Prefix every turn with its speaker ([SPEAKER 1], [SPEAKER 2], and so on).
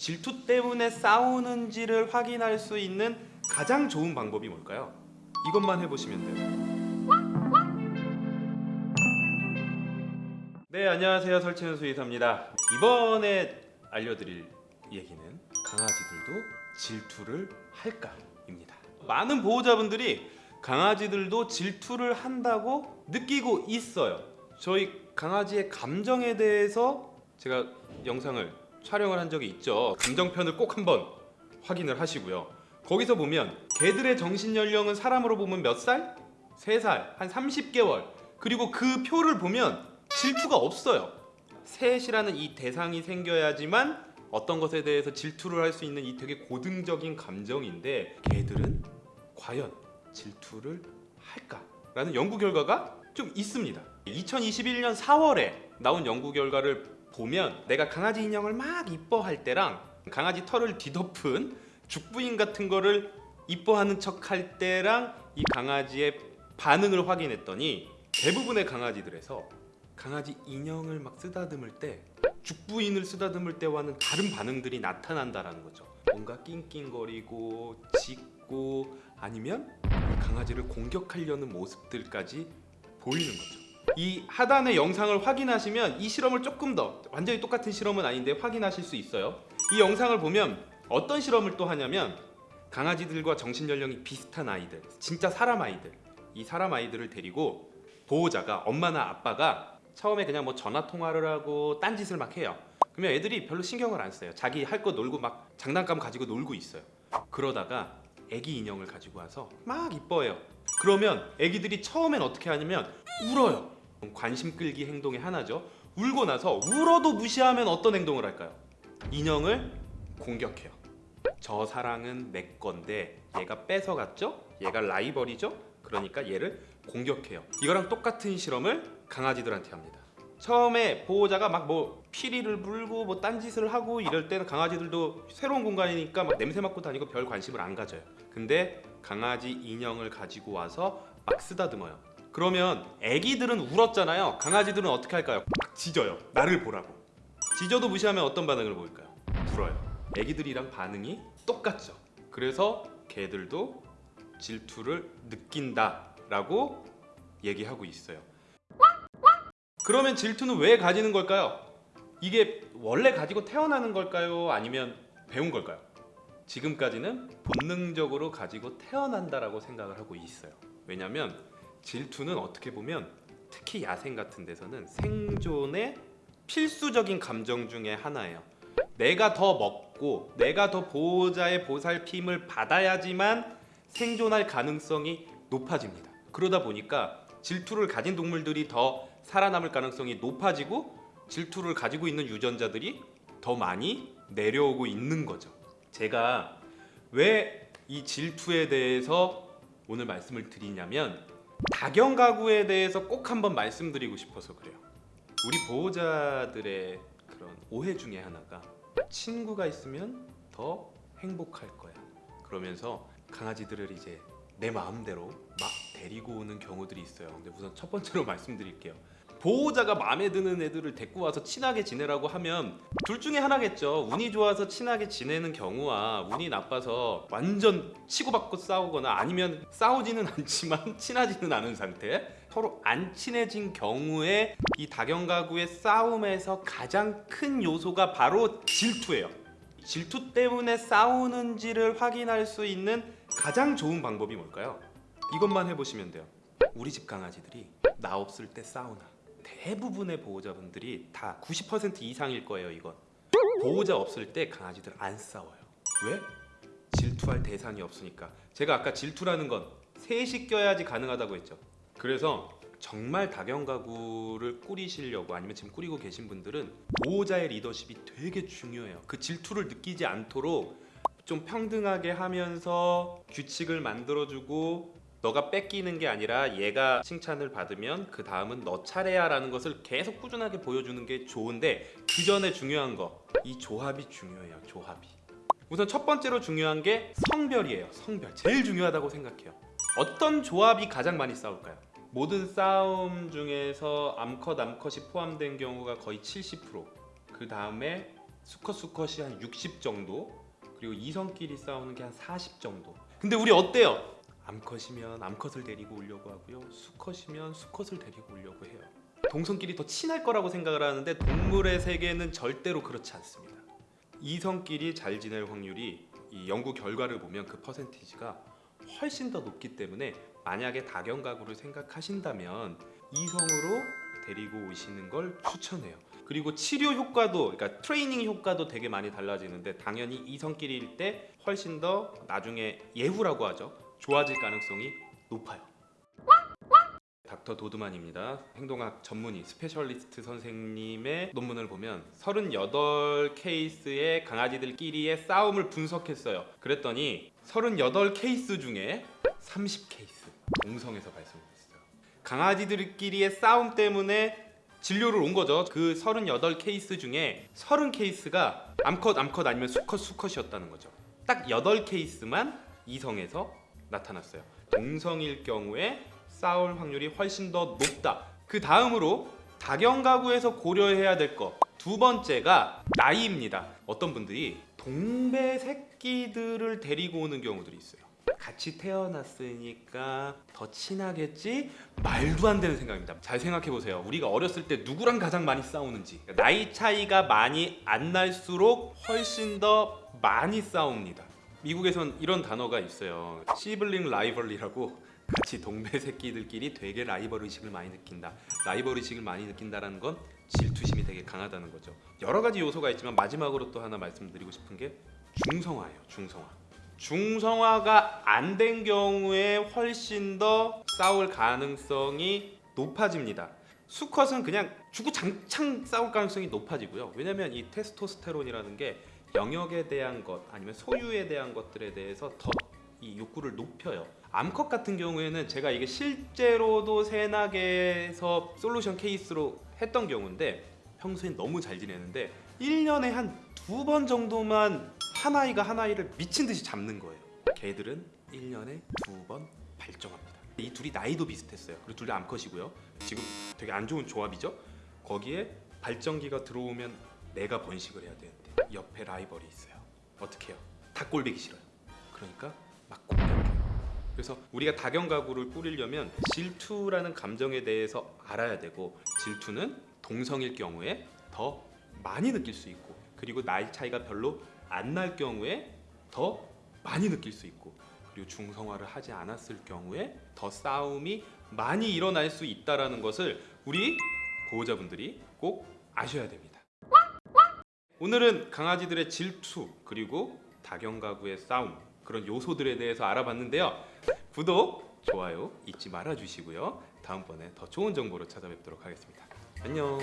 [SPEAKER 1] 질투 때문에 싸우는지를 확인할 수 있는 가장 좋은 방법이 뭘까요? 이것만 해보시면 돼요. 네, 안녕하세요. 설치는 수의사입니다. 이번에 알려드릴 얘기는 강아지들도 질투를 할까 입니다. 많은 보호자분들이 강아지들도 질투를 한다고 느끼고 있어요. 저희 강아지의 감정에 대해서 제가 영상을 촬영을 한 적이 있죠. 감정편을 꼭 한번 확인을 하시고요. 거기서 보면 개들의 정신 연령은 사람으로 보면 몇 살? 3살, 한 30개월. 그리고 그 표를 보면 질투가 없어요. 셋이라는 이 대상이 생겨야지만 어떤 것에 대해서 질투를 할 수 있는 이 되게 고등적인 감정인데 개들은 과연 질투를 할까 라는 연구 결과가 좀 있습니다. 2021년 4월에 나온 연구 결과를 보면 내가 강아지 인형을 막 이뻐할 때랑 강아지 털을 뒤덮은 죽부인 같은 거를 이뻐하는 척 할 때랑 이 강아지의 반응을 확인했더니 대부분의 강아지들에서 강아지 인형을 막 쓰다듬을 때 죽부인을 쓰다듬을 때와는 다른 반응들이 나타난다라는 거죠. 뭔가 낑낑거리고 짖고 아니면 강아지를 공격하려는 모습들까지 보이는 거죠. 이 하단의 영상을 확인하시면 이 실험을 조금 더 완전히 똑같은 실험은 아닌데 확인하실 수 있어요. 이 영상을 보면 어떤 실험을 또 하냐면 강아지들과 정신 연령이 비슷한 아이들, 진짜 사람 아이들, 이 사람 아이들을 데리고 보호자가 엄마나 아빠가 처음에 그냥 뭐 전화 통화를 하고 딴짓을 막 해요. 그러면 애들이 별로 신경을 안 써요. 자기 할 거 놀고 막 장난감 가지고 놀고 있어요. 그러다가 애기 인형을 가지고 와서 막 이뻐해요. 그러면 애기들이 처음엔 어떻게 하냐면 울어요. 관심 끌기 행동의 하나죠. 울고 나서 울어도 무시하면 어떤 행동을 할까요? 인형을 공격해요. 저 사랑은 내 건데 얘가 뺏어갔죠? 얘가 라이벌이죠? 그러니까 얘를 공격해요. 이거랑 똑같은 실험을 강아지들한테 합니다. 처음에 보호자가 막 뭐 피리를 불고 뭐 딴짓을 하고 이럴 때는 강아지들도 새로운 공간이니까 막 냄새 맡고 다니고 별 관심을 안 가져요. 근데 강아지 인형을 가지고 와서 막 쓰다듬어요. 그러면 애기들은 울었잖아요. 강아지들은 어떻게 할까요? 막 짖어요. 나를 보라고. 짖어도 무시하면 어떤 반응을 보일까요? 울어요. 애기들이랑 반응이 똑같죠. 그래서 개들도 질투를 느낀다 라고 얘기하고 있어요. 그러면 질투는 왜 가지는 걸까요? 이게 원래 가지고 태어나는 걸까요? 아니면 배운 걸까요? 지금까지는 본능적으로 가지고 태어난다라고 생각을 하고 있어요. 왜냐면 질투는 어떻게 보면 특히 야생 같은 데서는 생존의 필수적인 감정 중에 하나예요. 내가 더 먹고 내가 더 보호자의 보살핌을 받아야지만 생존할 가능성이 높아집니다. 그러다 보니까 질투를 가진 동물들이 더 살아남을 가능성이 높아지고 질투를 가지고 있는 유전자들이 더 많이 내려오고 있는 거죠. 제가 왜 이 질투에 대해서 오늘 말씀을 드리냐면 다경 가구에 대해서 꼭 한번 말씀드리고 싶어서 그래요. 우리 보호자들의 그런 오해 중에 하나가 친구가 있으면 더 행복할 거야. 그러면서 강아지들을 이제 내 마음대로 막 데리고 오는 경우들이 있어요. 근데 우선 첫 번째로 말씀드릴게요. 보호자가 마음에 드는 애들을 데리고 와서 친하게 지내라고 하면 둘 중에 하나겠죠. 운이 좋아서 친하게 지내는 경우와 운이 나빠서 완전 치고받고 싸우거나 아니면 싸우지는 않지만 친하지는 않은 상태. 서로 안 친해진 경우에 이 다경가구의 싸움에서 가장 큰 요소가 바로 질투예요. 질투 때문에 싸우는지를 확인할 수 있는 가장 좋은 방법이 뭘까요? 이것만 해보시면 돼요. 우리 집 강아지들이 나 없을 때 싸우나. 대부분의 보호자분들이 다 90% 이상일 거예요. 이건 보호자 없을 때 강아지들 안 싸워요. 왜? 질투할 대상이 없으니까. 제가 아까 질투라는 건 셋이 껴야지 가능하다고 했죠. 그래서 정말 다경 가구를 꾸리시려고 아니면 지금 꾸리고 계신 분들은 보호자의 리더십이 되게 중요해요. 그 질투를 느끼지 않도록 좀 평등하게 하면서 규칙을 만들어주고 너가 뺏기는 게 아니라 얘가 칭찬을 받으면 그 다음은 너 차례야 라는 것을 계속 꾸준하게 보여주는 게 좋은데 그 전에 중요한 거 이 조합이 중요해요. 조합이. 우선 첫 번째로 중요한 게 성별이에요. 성별 제일 중요하다고 생각해요. 어떤 조합이 가장 많이 싸울까요? 모든 싸움 중에서 암컷 암컷이 포함된 경우가 거의 70%. 그 다음에 수컷 수컷이 한 60 정도 그리고 이성끼리 싸우는 게 한 40 정도 근데 우리 어때요? 암컷이면 암컷을 데리고 오려고 하고요 수컷이면 수컷을 데리고 오려고 해요 동성끼리 더 친할 거라고 생각을 하는데 동물의 세계는 절대로 그렇지 않습니다 이성끼리 잘 지낼 확률이 이 연구 결과를 보면 그 퍼센티지가 훨씬 더 높기 때문에 만약에 다견 가구를 생각하신다면 이성으로 데리고 오시는 걸 추천해요. 그리고 치료 효과도 그러니까 트레이닝 효과도 되게 많이 달라지는데 당연히 이성끼리일 때 훨씬 더 나중에 예후라고 하죠. 좋아질 가능성이 높아요. 닥터 도드만입니다. 행동학 전문의 specialist 선생님의 논문을 보면 38 케이스의 강아지들끼리의 싸움을 분석했어요. 그랬더니 38 케이스 중에 30 케이스 동성에서 발생했어요. 강아지들끼리의 싸움 때문에 진료를 온 거죠. 그 38 케이스 중에 30 케이스가 암컷 암컷 아니면 수컷 수컷이었다는 거죠. 딱 8 케이스만 이성에서 나타났어요. 동성일 경우에 싸울 확률이 훨씬 더 높다. 그 다음으로 다견 가구에서 고려해야 될 것 두 번째가 나이입니다. 어떤 분들이 동배 새끼들을 데리고 오는 경우들이 있어요. 같이 태어났으니까 더 친하겠지? 말도 안 되는 생각입니다. 잘 생각해 보세요. 우리가 어렸을 때 누구랑 가장 많이 싸우는지. 나이 차이가 많이 안 날수록 훨씬 더 많이 싸웁니다. 미국에선 이런 단어가 있어요. 시블링 라이벌리라고 같이 동배 새끼들끼리 되게 라이벌 의식을 많이 느낀다. 라이벌 의식을 많이 느낀다라는 건 질투심이 되게 강하다는 거죠. 여러 가지 요소가 있지만 마지막으로 또 하나 말씀드리고 싶은 게 중성화예요. 중성화. 중성화가 안 된 경우에 훨씬 더 싸울 가능성이 높아집니다. 수컷은 그냥 주구장창 싸울 가능성이 높아지고요. 왜냐면 이 테스토스테론이라는 게 영역에 대한 것 아니면 소유에 대한 것들에 대해서 더 이 욕구를 높여요. 암컷 같은 경우에는 제가 이게 실제로도 새나게에서 솔루션 케이스로 했던 경우인데 평소엔 너무 잘 지내는데 1년에 한 두 번 정도만 한 아이가 한 아이를 미친 듯이 잡는 거예요. 개들은 1년에 두 번 발정합니다. 이 둘이 나이도 비슷했어요. 그리고 둘 다 암컷이고요. 지금 되게 안 좋은 조합이죠. 거기에 발정기가 들어오면 내가 번식을 해야 되는데 옆에 라이벌이 있어요. 어떻게 해요? 다 꼴배기 싫어요. 그러니까 막 공격해요. 그래서 우리가 다견 가구를 꾸리려면 질투라는 감정에 대해서 알아야 되고 질투는 동성일 경우에 더 많이 느낄 수 있고 그리고 나이 차이가 별로 안 날 경우에 더 많이 느낄 수 있고 그리고 중성화를 하지 않았을 경우에 더 싸움이 많이 일어날 수 있다라는 것을 우리 보호자분들이 꼭 아셔야 됩니다. 오늘은 강아지들의 질투 그리고 다견 가구의 싸움 그런 요소들에 대해서 알아봤는데요. 구독, 좋아요 잊지 말아 주시고요. 다음번에 더 좋은 정보로 찾아뵙도록 하겠습니다. 안녕.